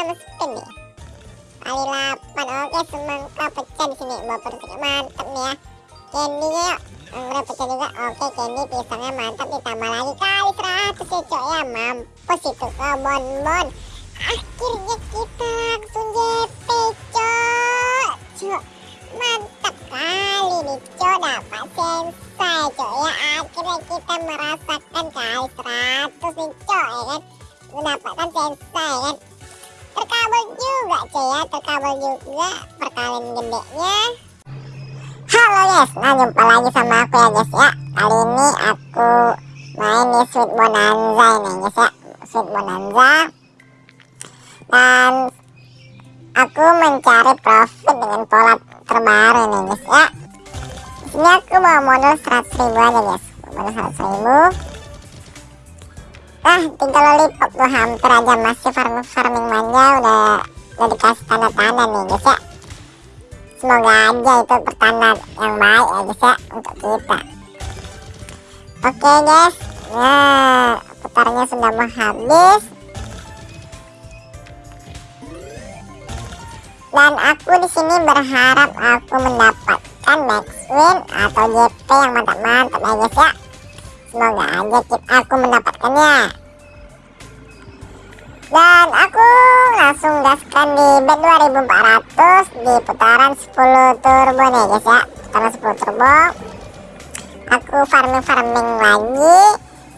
6 spin nih kali 8 oke semangka pecah di sini. Baper mantap nih ya. Candy-nya yuk. Pecah juga. Oke candy pisangnya mantap ditambah lagi kali 100 ya cok ya. Mampus itu ke bon bon akhirnya kita langsung JP cok. Cok mantap kali nih cok. Dapat sensai cok ya. Akhirnya kita merasakan kali 100 nih cok ya kan. Mendapatkan sensai kan. terkabul cok ya terkabul juga perkalian gedenya Halo guys, nah jumpa lagi sama aku ya guys ya. Kali ini aku main nih Sweet Bonanza ini guys ya. Sweet Bonanza. Dan aku mencari profit dengan pola terbaru nih guys ya. Ini aku bawa modal 100 ribu aja guys Modal 100 ribu. Nah tinggal lollipop tuh hampir aja masih farming, farming manja udah, udah dikasih tanda-tanda nih guys ya. Semoga aja itu pertanda yang baik ya guys ya untuk kita. Oke guys. Nah putarnya sudah mau habis. Dan aku di sini berharap aku mendapatkan max win atau JP yang mantap-mantap ya guys ya. Semoga aja aku mendapatkannya dan aku langsung gaskan di bet 2400 di putaran 10 turbo nih guys ya. Putaran 10 turbo. Aku farming-farming lagi.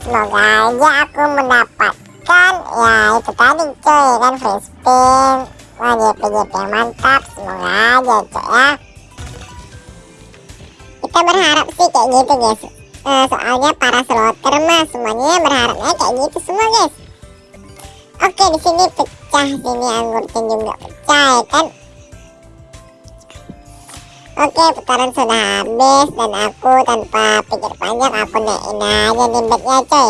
Semoga aja aku mendapatkan ya itu tadi coy kan free spin. Wah JP-JP yang mantap. Semoga aja coy ya. Kita berharap sih kayak gitu guys. Uh, soalnya para slotter mah semuanya berharapnya kayak gitu semua guys Oke di sini pecah sini anggurnya juga pecah ya kan. Oke putaran sudah habis dan aku tanpa pikir panjang aku naikin aja nih bednya coy.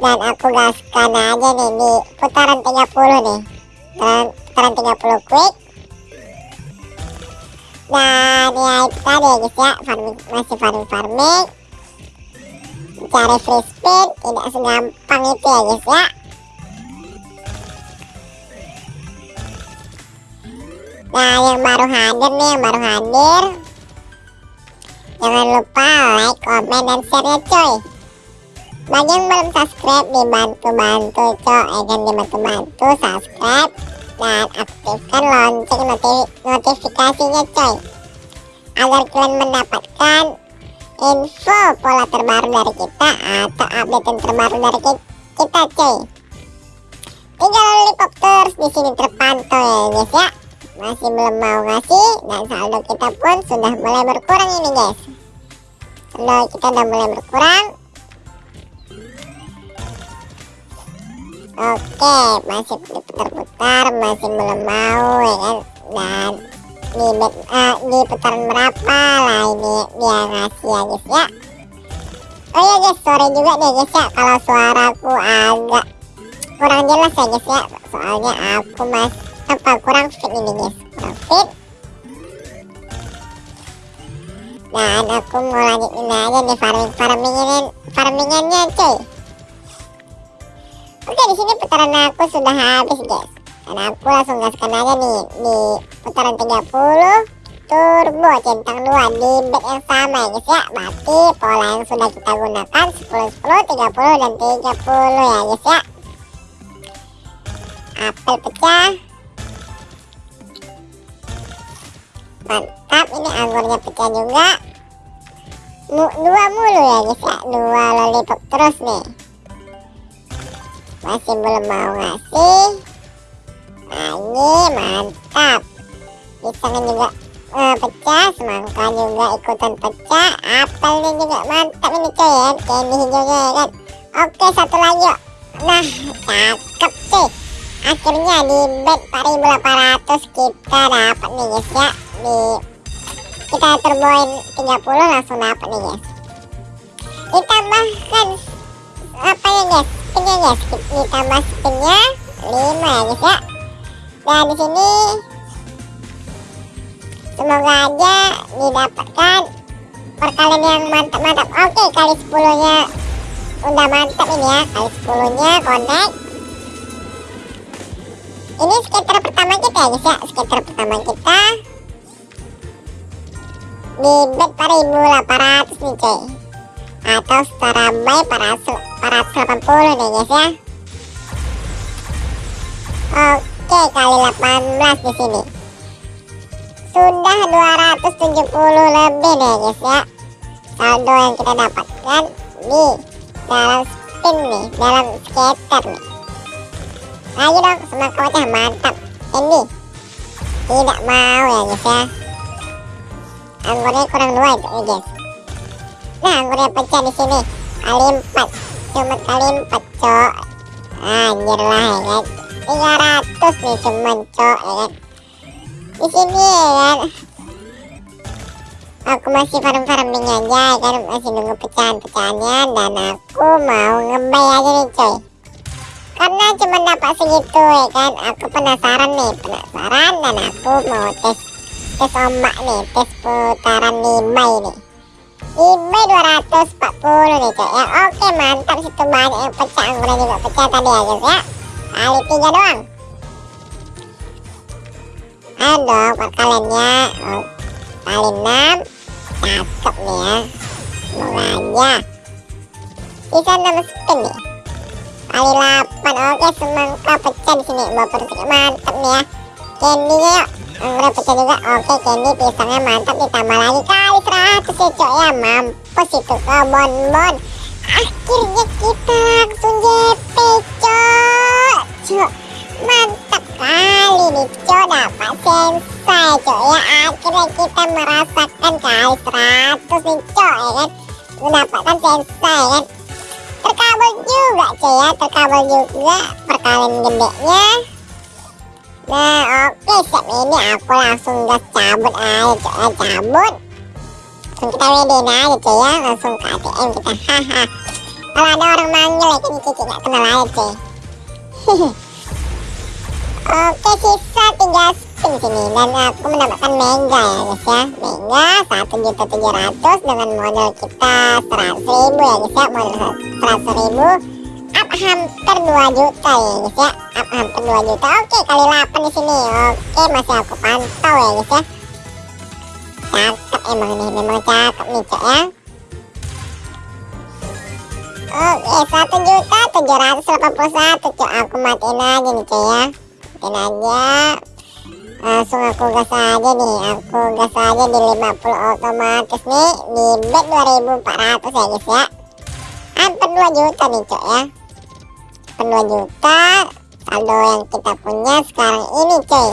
Dan aku gaskan aja nih di putaran 30 nih. Putaran, putaran 30 quick. Dan ya itu tadi ya guys ya farming, masih farming farming. Cari free spin tidak segampang itu ya guys ya. Nah yang baru hadir nih yang baru hadir. Jangan lupa like, komen, dan share ya coy Bagi yang belum subscribe dibantu-bantu coy Ya kan dibantu-bantu subscribe Dan aktifkan lonceng notif notifikasinya coy Agar kalian mendapatkan info pola terbaru dari kita Atau update terbaru dari kita coy Tinggal lollipop terus di sini terpantau ya guys ya masih belum mau ngasih dan saldo kita pun sudah mulai berkurang ini guys. Saldo kita udah mulai berkurang. Oke masih diputar-putar masih belum mau ya kan? Dan di, uh, di putaran berapa lah ini dia ngasih ya guys ya? Oh ya guys sorry juga nih guys ya kalau suaraku agak kurang jelas ya guys ya? Soalnya aku masih apa kurang fit ini guys. Kurang fit. Dan aku mau lanjutin aja nih farming farmingin farmingannya cuy. Oke di sini putaran aku sudah habis guys. Dan aku langsung gaskan aja nih di putaran 30 turbo centang 2 di bet yang sama ya guys ya. Berarti pola yang sudah kita gunakan 10 10 30 dan 30 ya guys ya. Apel pecah mantap. Ini anggurnya pecah juga. Mu dua mulu ya guys ya? Dua lollipop terus nih. Masih belum mau ngasih. Nah ini mantap. Pisangnya juga uh, pecah. Semangka juga ikutan pecah. Apelnya juga mantap ini coy ya. Candy ya kan? Oke satu lagi yuk. Nah cakep cuy akhirnya di bet 4800 kita dapat nih guys ya. Di kita turboin 30 langsung dapat nih guys. Ditambahkan apa ya guys? Spinnya guys? Ditambah spinnya 5 ya guys ya. Dan di sini semoga aja didapatkan perkalian yang mantap-mantap. Oke kali 10 nya udah mantap ini ya. Kali 10 nya connect ini skater pertama kita ya guys ya. Skater pertama kita. Di bet 4800 nih coy atau setara by 480 nih guys ya. Oke kali 18 di sini. Sudah 270 lebih nih guys ya. Saldo yang kita dapatkan di dalam spin nih dalam skater nih lagi dong semangat wajah mantap ini tidak mau ya guys ya anggurnya kurang dua itu nih guys nah anggurnya pecah di sini kali empat cuma kali empat cok anjir lah ya kan 300 nih cuma cok ya kan di sini ya kan aku masih farm farming aja ya kan masih nunggu pecahan pecahannya dan aku mau ngebay aja nih coy karena cuma dapat segitu ya kan? Aku penasaran nih penasaran dan aku mau tes tes ombak nih tes putaran nimbai nih. Nimbai 240 nih coy ya. Oke mantap situ banyak yang pecah. Anggurnya juga pecah tadi ya guys ya. Kali tiga doang. Ayo dong perkaliannya oh, kali enam. Cakep nih ya. Semoga aja bisa 6 spin nih kali 8 oke semangka pecah di sini. Baper mantap nih ya. Candy-nya yuk. Anggrek pecah juga? Oke candy pisangnya mantap ditambah lagi kali 100 ya cok ya. Mampus itu ke bon bon akhirnya kita langsung JP cok. Cok mantap kali nih cok. Dapat sensai cok ya. Akhirnya kita merasakan kali 100 nih cok ya kan. Mendapatkan sensai kan terkabel juga cok ya. Terkabel juga perkalian gedenya. Nah oke siap. Ini aku langsung gas cabut aja cok ya. Cabut. Langsung kita WD aja cuy ya. Langsung ke ATM kita. Haha. Kalau ada orang manggil ya kan cici gak kenal aja cuy. Oke sisa 3 spin sini dan aku mendapatkan mega ya guys ya. Mega satu juta tujuh ratus dengan modal kita seratus ribu ya guys ya. Modal seratus ribu up hampir 2 juta ya guys ya. Up hampir 2 juta. Oke kali 8 di sini. Oke masih aku pantau ya guys ya. Cakep emang nih memang cakep nih cok ya. Oke satu juta tujuh ratus delapan puluh satu cok. Aku matiin aja nih cok ya. Matiin aja langsung aku gas aja nih aku gas aja di 50 otomatis nih di bet 2400 ya guys ya. Hampir 2 juta nih cok ya. Hampir 2 juta saldo yang kita punya sekarang ini coy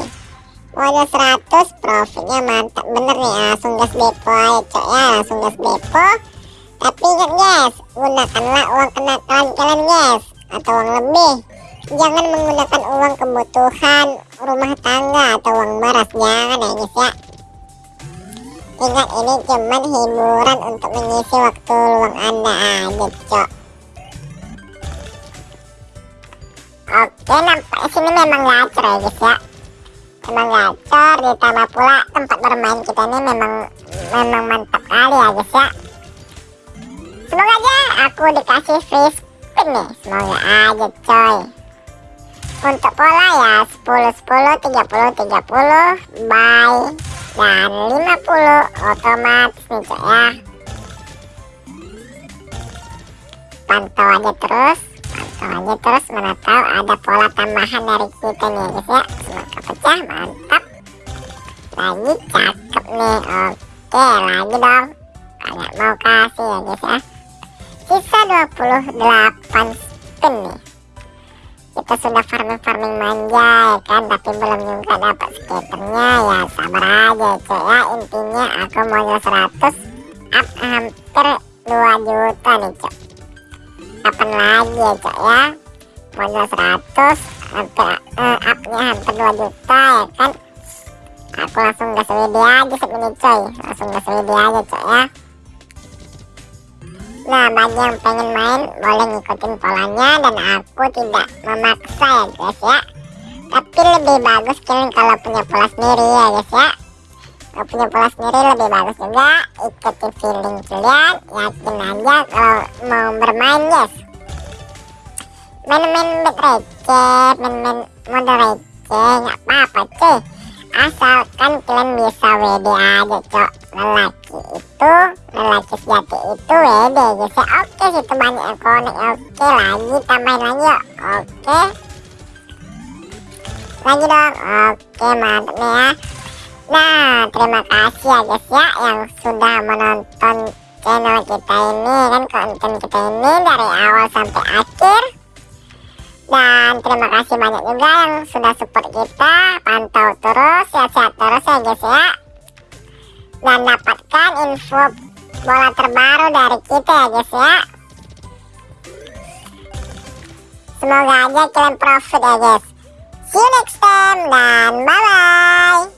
modal 100 profitnya mantap. Bener nih langsung gas depo aja cok ya. Langsung gas depo. Tapi ingat guys gunakanlah uang kenakalan kalian guys atau uang lebih jangan menggunakan uang kebutuhan rumah tangga atau uang beras. Jangan ya guys ya. Ingat ini cuman hiburan untuk mengisi waktu luang anda aja cok. Oke nampak sini memang gacor ya guys ya. Memang gacor ditambah pula tempat bermain kita ini memang memang mantap kali ya guys ya. Semoga aja aku dikasih free spin nih. Semoga aja coy untuk pola ya 10 10 30 30 buy dan 50 otomatis nih cok ya. Pantau aja terus pantau aja terus mana tahu ada pola tambahan dari kita nih ya guys ya. Semoga pecah mantap. Lagi cakep nih oke lagi dong. Kayak mau kasih ya guys ya. Sisa 28 spin nih kita sudah farming-farming manja ya kan? Tapi belum juga dapat skaternya. Ya sabar aja cok ya. Intinya aku mau 100 up hampir 2 juta nih cok kapan lagi ya cok ya? Modal 100 hampir uh, upnya hampir 2 juta ya kan? Aku langsung gas WD aja segini coy. Langsung gas WD aja cok ya Nah bagi yang pengen main boleh ngikutin polanya dan aku tidak memaksa ya guys ya. Tapi lebih bagus kalian kalau punya pola sendiri ya guys ya. Kalau punya pola sendiri lebih bagus juga. Ikutin feeling kalian Yakin aja kalau mau bermain guys. Main-main bet receh, main-main model receh nggak apa-apa cuy asalkan kalian bisa WD aja cok. Lelaki itu lelaki sejati itu WD guys ya oke situ banyak yang konek. Oke lagi tambahin lagi yuk. Oke. Lagi dong. Oke mantap nih ya. Nah terima kasih ya guys ya yang sudah menonton channel kita ini kan konten kita ini dari awal sampai akhir dan terima kasih banyak juga yang sudah support kita. Pantau terus sehat-sehat terus ya guys ya. Dan dapatkan info bola terbaru dari kita ya guys ya. Semoga aja kalian profit ya guys. See you next time dan bye bye